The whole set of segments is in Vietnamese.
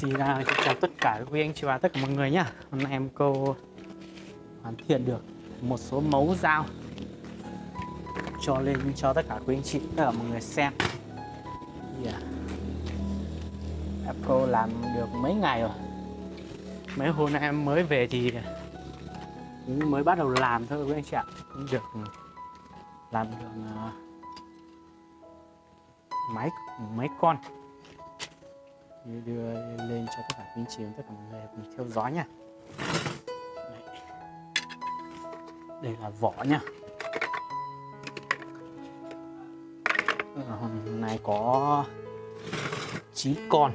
Xin chào tất cả các quý anh chị và tất cả mọi người nhá. Hôm nay em cô hoàn thiện được một số mẫu dao cho lên cho tất cả quý anh chị tất cả mọi người xem. Yeah. em cô làm được mấy ngày rồi? Mấy hôm nay em mới về thì mới bắt đầu làm thôi quý anh chị ạ. Cũng được ừ. làm được uh, mấy mấy con đưa lên cho tất cả quý chị, tất cả mọi người cùng theo dõi nha. Đây. Là vỏ nha. Ờ, hôm nay có 9 con.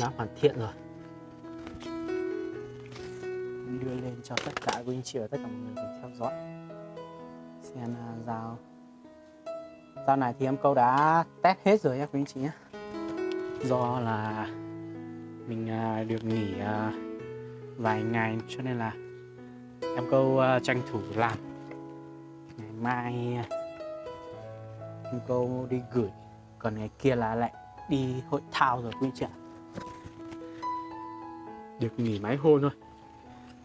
Đã hoàn thiện rồi. Đưa lên cho tất cả quý anh chị và tất cả mọi người cùng theo dõi. Xem à, dao. Dao này thì em câu đã test hết rồi nhé quý anh chị nhé do là mình à, được nghỉ à, vài ngày cho nên là em câu à, tranh thủ làm. Ngày mai em câu đi gửi. Còn ngày kia là lại đi hội thao rồi quý chị ạ. Được nghỉ mấy hôm thôi.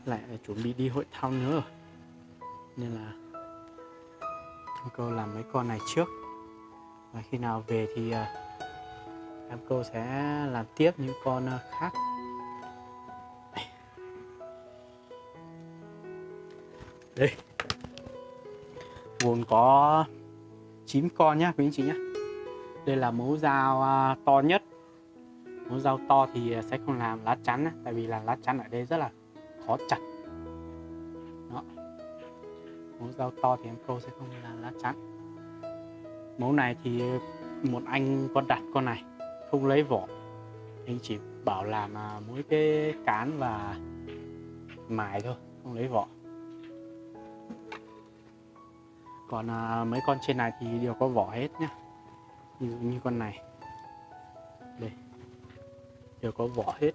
Lại chuẩn bị đi hội thao nữa. Rồi nên là em câu làm mấy con này trước. Và khi nào về thì uh, em cô sẽ làm tiếp những con ờ, khác. Đây. Gồm có 9 con nhá, quý anh chị nhé đây là mẫu dao ờ, to nhất. Mẫu dao to thì ờ, sẽ không làm lá chắn tại vì là lá chắn ở đây rất là khó chặt. Đó. Mẫu dao to thì em cô sẽ không làm lá chắn. Mẫu này thì một anh có đặt con này không lấy vỏ. Anh chỉ bảo làm à, mỗi cái cán và mài thôi không lấy vỏ. Còn à, mấy con trên này thì đều có vỏ hết nhá. Như như con này. Đây. Đều có vỏ hết.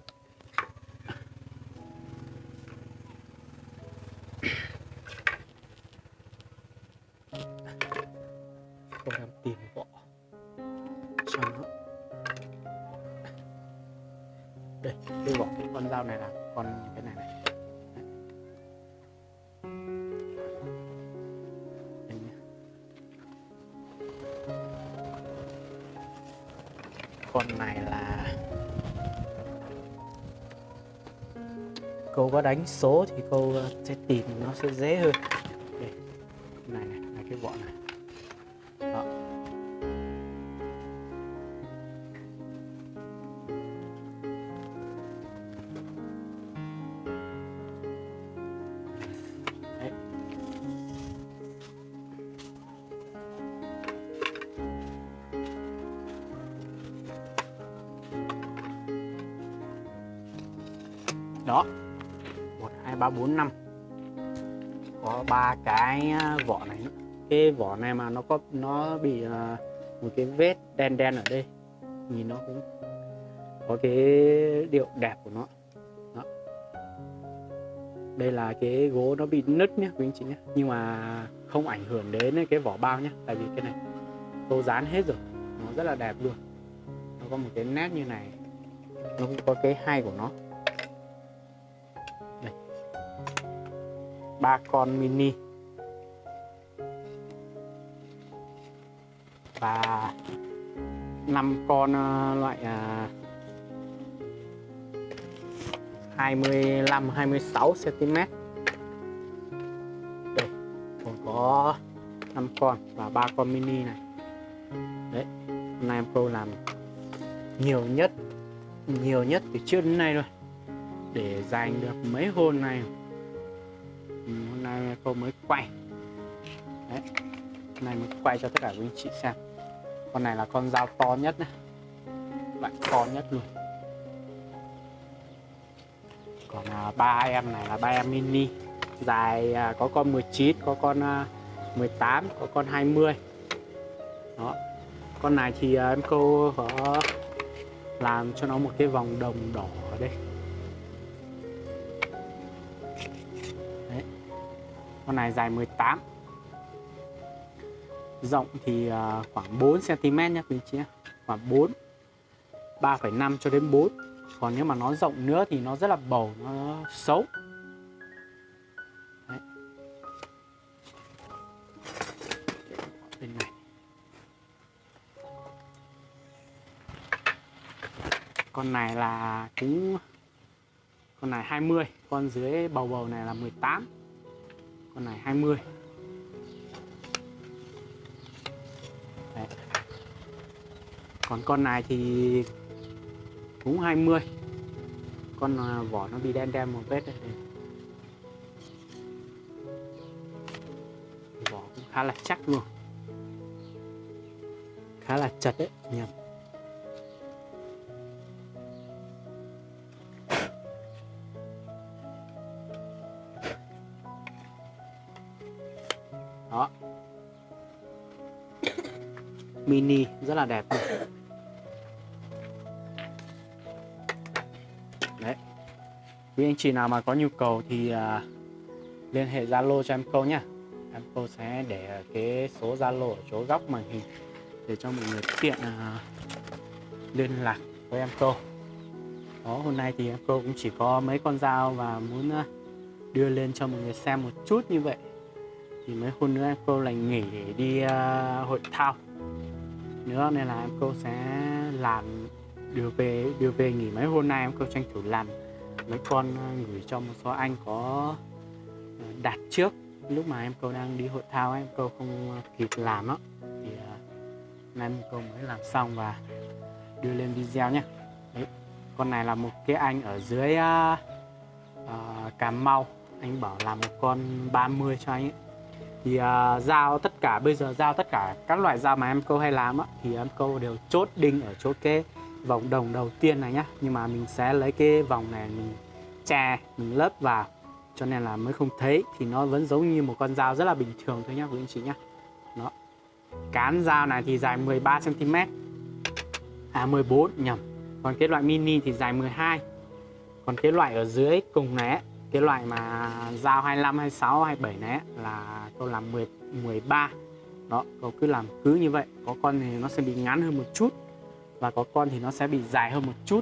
Đây cái vỏ con dao này là con cái này này. Con này là cô có đánh số thì cô ờ, sẽ tìm nó sẽ dễ hơn. Đây, này này là cái vỏ này. Đó. Một hai ba bốn năm. Có ba cái à, vỏ này cái vỏ này mà nó có nó bị uh, một cái vết đen đen ở đây. Nhìn nó cũng có cái điệu đẹp của nó. Đó. đây là cái gỗ nó bị nứt nhé quý anh chị nhé nhưng mà không ảnh hưởng đến cái vỏ bao nhé tại vì cái này tô dán hết rồi. Nó rất là đẹp luôn. Nó có một cái nét như này. Nó cũng có cái hay của nó. Ba con mini và năm con ờ, loại 25 26 cm. Đây, còn có 5 con và ba con mini này. Đấy, hôm nay em cô làm nhiều nhất nhiều nhất từ trước đến nay rồi để dành được mấy hôm này hôm nay cô mới quay. Đấy hôm nay mới quay cho tất cả quý anh chị xem. Con này là con dao to nhất này loại to nhất luôn. Còn à, ba em này là ba em mini. Dài à, có con 19 có con à, 18 có con 20 đó. Con này thì à, em cô có làm cho nó một cái vòng đồng đỏ ở đây. Con này dài 18 rộng thì à, khoảng 4 cm nha quý chị khoảng 4 3,5 cho đến 4 còn nếu mà nó rộng nữa thì nó rất là bầu nó xấu. Đấy. bên này. Con này là cũng con này 20 con dưới bầu bầu này là 18 con này 20 Đấy. còn con này thì cũng 20 con à, vỏ nó bị đen đen một vết đây vỏ cũng khá là chắc luôn. Khá là chật đấy nhầm. Mini rất là đẹp luôn. Đấy. Quý anh chị nào mà có nhu cầu thì à, liên hệ zalo cho em câu nhá. Em câu sẽ để cái số zalo ở chỗ góc màn hình để cho mọi người tiện à, liên lạc với em câu. Đó hôm nay thì em câu cũng chỉ có mấy con dao và muốn à, đưa lên cho mọi người xem một chút như vậy. Thì mấy hôm nữa em cô lại nghỉ để đi uh, hội thao nữa nên là em cô sẽ làm đưa về đưa về nghỉ mấy hôm nay. Em cô tranh thủ làm mấy con à, gửi cho một số anh có à, đặt trước. Lúc mà em cô đang đi hội thao em cô không kịp làm đó thì uh, em cô mới làm xong và đưa lên video nhé Đấy. con này là một cái anh ở dưới uh, uh, Cà Mau. Anh bảo làm một con 30 cho anh ấy thì uh, giao tất cả bây giờ giao tất cả các loại dao mà em câu hay làm á, thì em câu đều chốt đinh ở chỗ cái vòng đồng đầu tiên này nhá. Nhưng mà mình sẽ lấy cái vòng này mình che mình lấp vào. Cho nên là mới không thấy thì nó vẫn giống như một con dao rất là bình thường thôi nhá quý anh chị nhá. Đó. Cán dao này thì dài 13 cm à 14 nhầm. Còn cái loại mini thì dài 12 còn cái loại ở dưới cùng này ấy, cái loại mà dao 25 26 27 này là tôi làm 10 13 đó cậu cứ làm cứ như vậy. Có con thì nó sẽ bị ngắn hơn một chút và có con thì nó sẽ bị dài hơn một chút.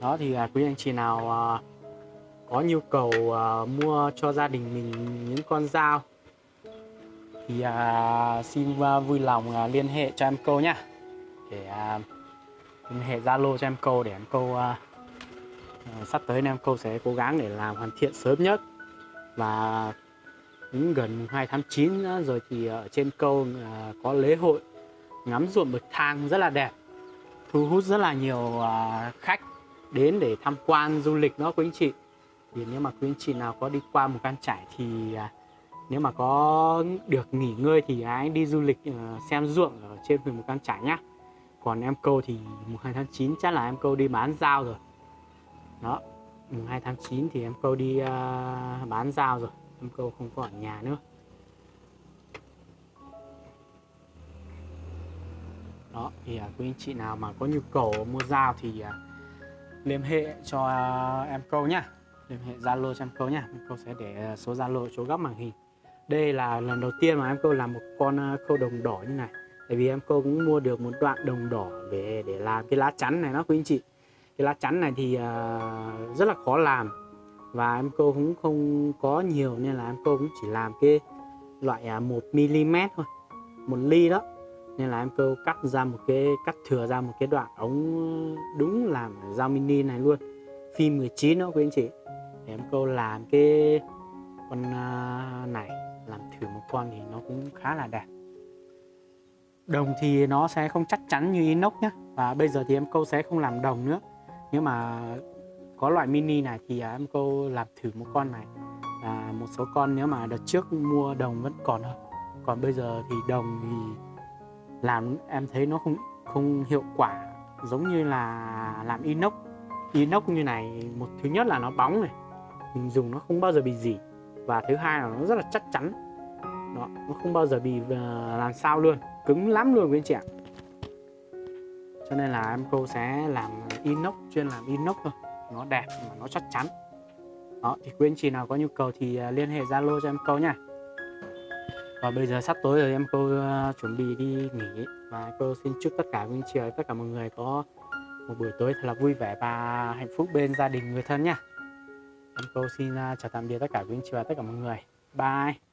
Đó thì à, quý anh chị nào à, có nhu cầu à, mua cho gia đình mình những con dao thì à, xin à, vui lòng à, liên hệ cho em câu nhá. Để à, liên hệ zalo cho em câu để em câu à, Ờ, sắp tới em câu sẽ cố gắng để làm hoàn thiện sớm nhất. Và cũng gần 2 tháng 9 nữa, rồi thì ở trên câu ờ, có lễ hội ngắm ruộng bậc thang rất là đẹp thu hút rất là nhiều ờ, khách đến để tham quan du lịch đó quý anh chị. Thì nếu mà quý anh chị nào có đi qua một căn trải thì nếu mà có được nghỉ ngơi thì hãy đi du lịch xem ruộng ở trên một căn trải nhá. Còn em câu thì mùng 2 tháng 9 chắc là em câu đi bán dao rồi đó mùng 2 tháng 9 thì em câu đi uh, bán dao rồi. Em câu không có ở nhà nữa. Đó thì uh, quý anh chị nào mà có nhu cầu mua dao thì uh, liên hệ cho uh, em câu nhá. Liên hệ zalo cho em câu nhá. Em câu sẽ để uh, số zalo chỗ góc màn hình. Đây là lần đầu tiên mà em câu làm một con uh, câu đồng đỏ như này. Tại vì em câu cũng mua được một đoạn đồng đỏ về để làm cái lá chắn này đó quý anh chị cái lá chắn này thì uh, rất là khó làm và em cô cũng không có nhiều nên là em cô cũng chỉ làm cái loại uh, 1 mm thôi một ly đó. Nên là em cô cắt ra một cái cắt thừa ra một cái đoạn ống ờ, đúng làm dao mini này luôn. Phim 19 đó quý anh chị. Để em cô làm cái con uh, này làm thử một con thì nó cũng khá là đẹp. Đồng thì nó sẽ không chắc chắn như inox nhé và bây giờ thì em câu sẽ không làm đồng nữa nếu mà có loại mini này thì à, em cô làm thử một con này. Và một số con nếu mà đợt trước mua đồng vẫn còn hơn. Còn bây giờ thì đồng thì làm em thấy nó không không hiệu quả. Giống như là làm inox. Inox như này một thứ nhất là nó bóng này. Mình dùng nó không bao giờ bị gì và thứ hai là nó rất là chắc chắn. Đó, nó không bao giờ bị à, làm sao luôn. Cứng lắm luôn quý anh chị ạ cho nên là em cô sẽ làm inox, chuyên làm inox thôi. Nó đẹp mà nó chắc chắn. Đó, thì quý anh chị nào có nhu cầu thì à, liên hệ zalo cho em câu nha. Và bây giờ sắp tối rồi, em cô à, chuẩn bị đi nghỉ. Và cô xin chúc tất cả quý anh chị tất cả mọi người có một buổi tối thật là vui vẻ và hạnh phúc bên gia đình người thân nha. Em cô xin à, chào tạm biệt tất cả quý anh chị và tất cả mọi người. Bye.